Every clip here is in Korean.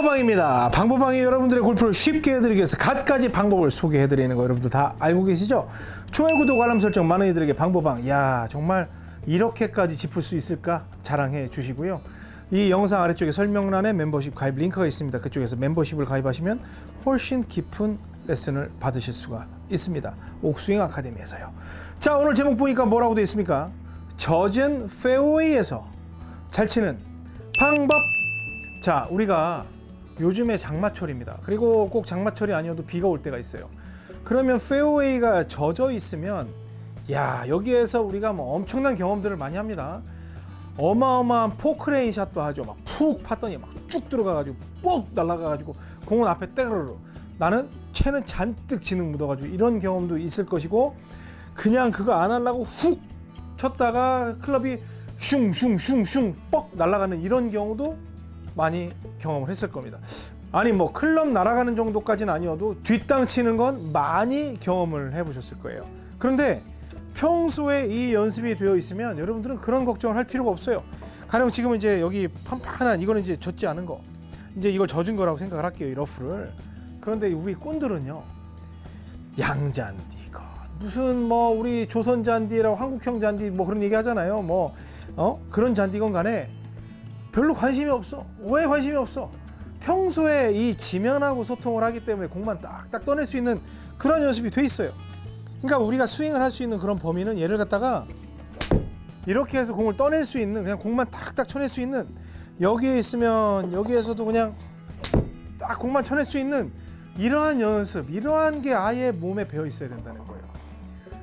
방법방입니다. 방법방이 여러분들의 골프를 쉽게 위해서 갖가지 방법을 소개해드리는 거 여러분들 다 알고 계시죠? 좋아요, 구독, 알람 설정 많은 이들에게 방법방. 야 정말 이렇게까지 짚을 수 있을까 자랑해 주시고요. 이 영상 아래쪽에 설명란에 멤버십 가입 링크가 있습니다. 그쪽에서 멤버십을 가입하시면 훨씬 깊은 레슨을 받으실 수가 있습니다. 옥스윙 아카데미에서요. 자 오늘 제목 보니까 뭐라고 되어 있습니까? 젖은 페어웨이에서 잘 치는 방법. 자 우리가 요즘에 장마철입니다. 그리고 꼭 장마철이 아니어도 비가 올 때가 있어요. 그러면 페어웨이가 젖어 있으면 야 여기에서 우리가 뭐 엄청난 경험들을 많이 합니다. 어마어마한 포크레인 샷도 하죠. 막 푹 팠더니 막 쭉 들어가 가지고 뽁 날아가 가지고 공은 앞에 떼그르르 나는 채는 잔뜩 진흙 묻어 가지고 이런 경험도 있을 것이고 그냥 그거 안 하려고 훅 쳤다가 클럽이 슝슝슝슝 뻑 날아가는 이런 경우도 많이 경험을 했을 겁니다. 아니 뭐 클럽 날아가는 정도까지는 아니어도 뒷땅 치는 건 많이 경험을 해보셨을 거예요. 그런데 평소에 이 연습이 되어 있으면 여러분들은 그런 걱정을 할 필요가 없어요. 가령 지금 이제 여기 판판한 이거는 이제 젖지 않은 거, 이제 이걸 젖은 거라고 생각을 할게요 이 러프를. 그런데 우리 꾼들은요 양잔디건 무슨 뭐 우리 조선 잔디라고 한국형 잔디 뭐 그런 얘기 하잖아요. 뭐 어? 그런 잔디건 간에 별로 관심이 없어. 왜 관심이 없어? 평소에 이 지면하고 소통을 하기 때문에 공만 딱딱 떠낼 수 있는 그런 연습이 돼 있어요. 그러니까 우리가 스윙을 할 수 있는 그런 범위는 얘를 갖다가 이렇게 해서 공을 떠낼 수 있는 그냥 공만 탁탁 쳐낼 수 있는 여기에 있으면 여기에서도 그냥 딱 공만 쳐낼 수 있는 이러한 연습, 이러한 게 아예 몸에 배어 있어야 된다는 거예요.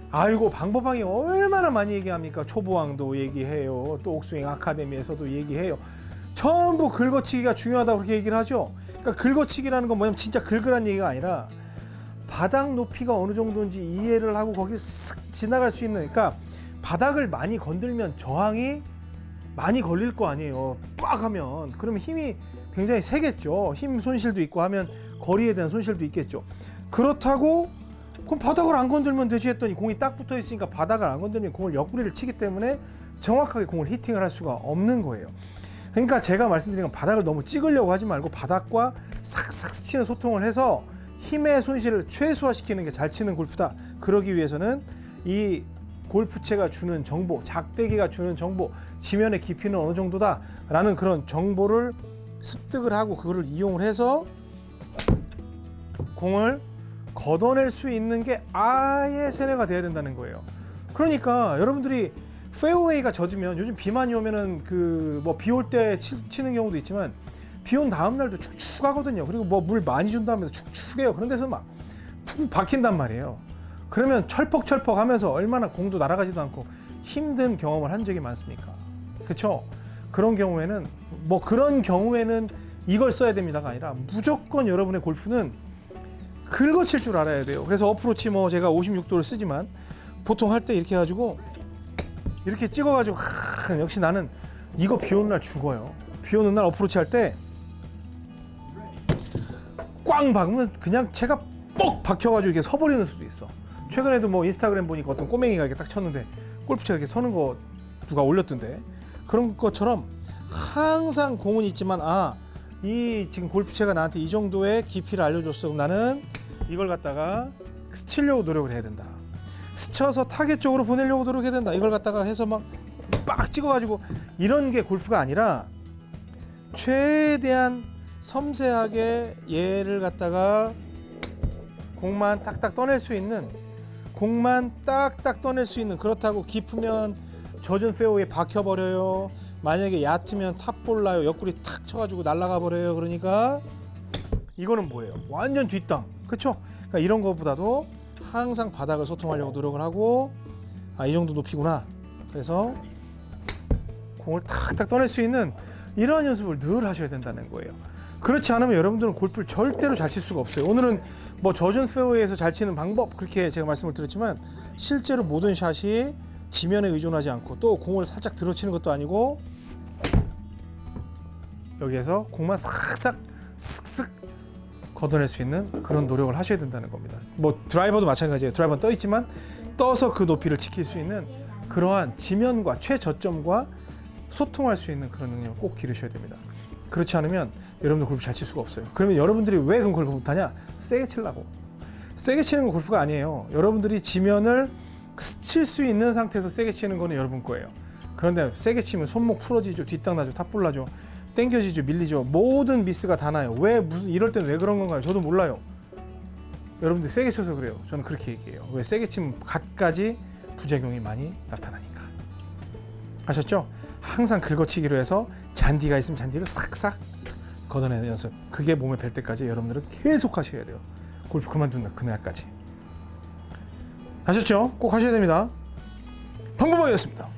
아이고 방법방이 얼마나 많이 얘기합니까? 초보왕도 얘기해요. 또 옥스윙 아카데미에서도 얘기해요. 전부 긁어치기가 중요하다고 그렇게 얘기를 하죠. 그러니까 긁어치기라는 건 뭐냐면 진짜 긁으란 얘기가 아니라 바닥 높이가 어느 정도인지 이해를 하고 거기를 쓱 지나갈 수 있는 그러니까 바닥을 많이 건들면 저항이 많이 걸릴 거 아니에요. 빡 하면 그러면 힘이 굉장히 세겠죠. 힘 손실도 있고 하면 거리에 대한 손실도 있겠죠. 그렇다고 그럼 바닥을 안 건들면 되지 했더니 공이 딱 붙어 있으니까 바닥을 안 건들면 공을 옆구리를 치기 때문에 정확하게 공을 히팅을 할 수가 없는 거예요. 그러니까 제가 말씀드린 건 바닥을 너무 찍으려고 하지 말고 바닥과 삭삭 스치는 소통을 해서 힘의 손실을 최소화시키는 게 잘 치는 골프다. 그러기 위해서는 이 골프채가 주는 정보, 작대기가 주는 정보, 지면의 깊이는 어느 정도다 라는 그런 정보를 습득을 하고 그거를 이용을 해서 공을 걷어낼 수 있는 게 아예 세뇌가 돼야 된다는 거예요. 그러니까 여러분들이 페어웨이가 젖으면 요즘 비만이 오면은 그 뭐 비 올 때 치는 경우도 있지만 비 온 다음 날도 축축하거든요. 그리고 뭐 물 많이 준 다음에도 축축해요. 그런 데서 막 푹 박힌단 말이에요. 그러면 철퍽철퍽 하면서 얼마나 공도 날아가지도 않고 힘든 경험을 한 적이 많습니까? 그렇죠? 그런 경우에는 뭐 그런 경우에는 이걸 써야 됩니다가 아니라 무조건 여러분의 골프는 긁어칠 줄 알아야 돼요. 그래서 어프로치 뭐 제가 56도를 쓰지만 보통 할 때 이렇게 해가지고 이렇게 찍어가지고 하, 역시 나는 이거 비 오는 날 죽어요. 비 오는 날 어프로치 할 때 꽝 박으면 그냥 채가 뻑 박혀가지고 이렇게 서버리는 수도 있어. 최근에도 뭐 인스타그램 보니까 어떤 꼬맹이가 이렇게 딱 쳤는데 골프채가 이렇게 서는 거 누가 올렸던데 그런 것처럼 항상 공은 있지만 아 이 지금 골프채가 나한테 이 정도의 깊이를 알려줬어. 나는 이걸 갖다가 스치려고 노력을 해야 된다. 스쳐서 타겟 쪽으로 보내려고 노력해야 된다. 이걸 갖다가 해서 막 빡 찍어가지고 이런 게 골프가 아니라 최대한 섬세하게 얘를 갖다가 공만 딱딱 떠낼 수 있는 공만 딱딱 떠낼 수 있는 그렇다고 깊으면 젖은 페어에 박혀버려요. 만약에 얕으면 탑볼 나요. 옆구리 탁 쳐가지고 날아가 버려요. 그러니까 이거는 뭐예요? 완전 뒷땅. 그렇죠? 그러니까 이런 것보다도 항상 바닥을 소통하려고 노력을 하고 아 이 정도 높이구나. 그래서 공을 탁탁 떠낼 수 있는 이러한 연습을 늘 하셔야 된다는 거예요. 그렇지 않으면 여러분들은 골프를 절대로 잘 칠 수가 없어요. 오늘은 뭐 젖은 페어웨이에서 잘 치는 방법 그렇게 제가 말씀을 드렸지만 실제로 모든 샷이 지면에 의존하지 않고 또 공을 살짝 들어치는 것도 아니고 여기에서 공만 싹싹 슥슥 걷어낼 수 있는 그런 노력을 하셔야 된다는 겁니다. 뭐 드라이버도 마찬가지예요. 드라이버는 떠 있지만 떠서 그 높이를 지킬 수 있는 그러한 지면과 최저점과 소통할 수 있는 그런 능력을 꼭 기르셔야 됩니다. 그렇지 않으면 여러분들 골프 잘 칠 수가 없어요. 그러면 여러분들이 왜 그럼 골프 못하냐? 세게 치려고. 세게 치는 건 골프가 아니에요. 여러분들이 지면을 칠 수 있는 상태에서 세게 치는 거는 여러분 거예요. 그런데 세게 치면 손목 풀어지죠, 뒷땅 나죠, 탑볼 나죠, 땡겨지죠, 밀리죠. 모든 미스가 다 나요. 왜 무슨 이럴 때는 왜 그런 건가요? 저도 몰라요. 여러분들 세게 쳐서 그래요. 저는 그렇게 얘기해요. 왜 세게 치면 갖가지 부작용이 많이 나타나니까. 아셨죠? 항상 긁어치기로 해서 잔디가 있으면 잔디를 싹싹 걷어내는 연습. 그게 몸에 뵐 때까지 여러분들은 계속 하셔야 돼요. 골프 그만둔다 그날까지. 아셨죠? 꼭 하셔야 됩니다. 방법이었습니다.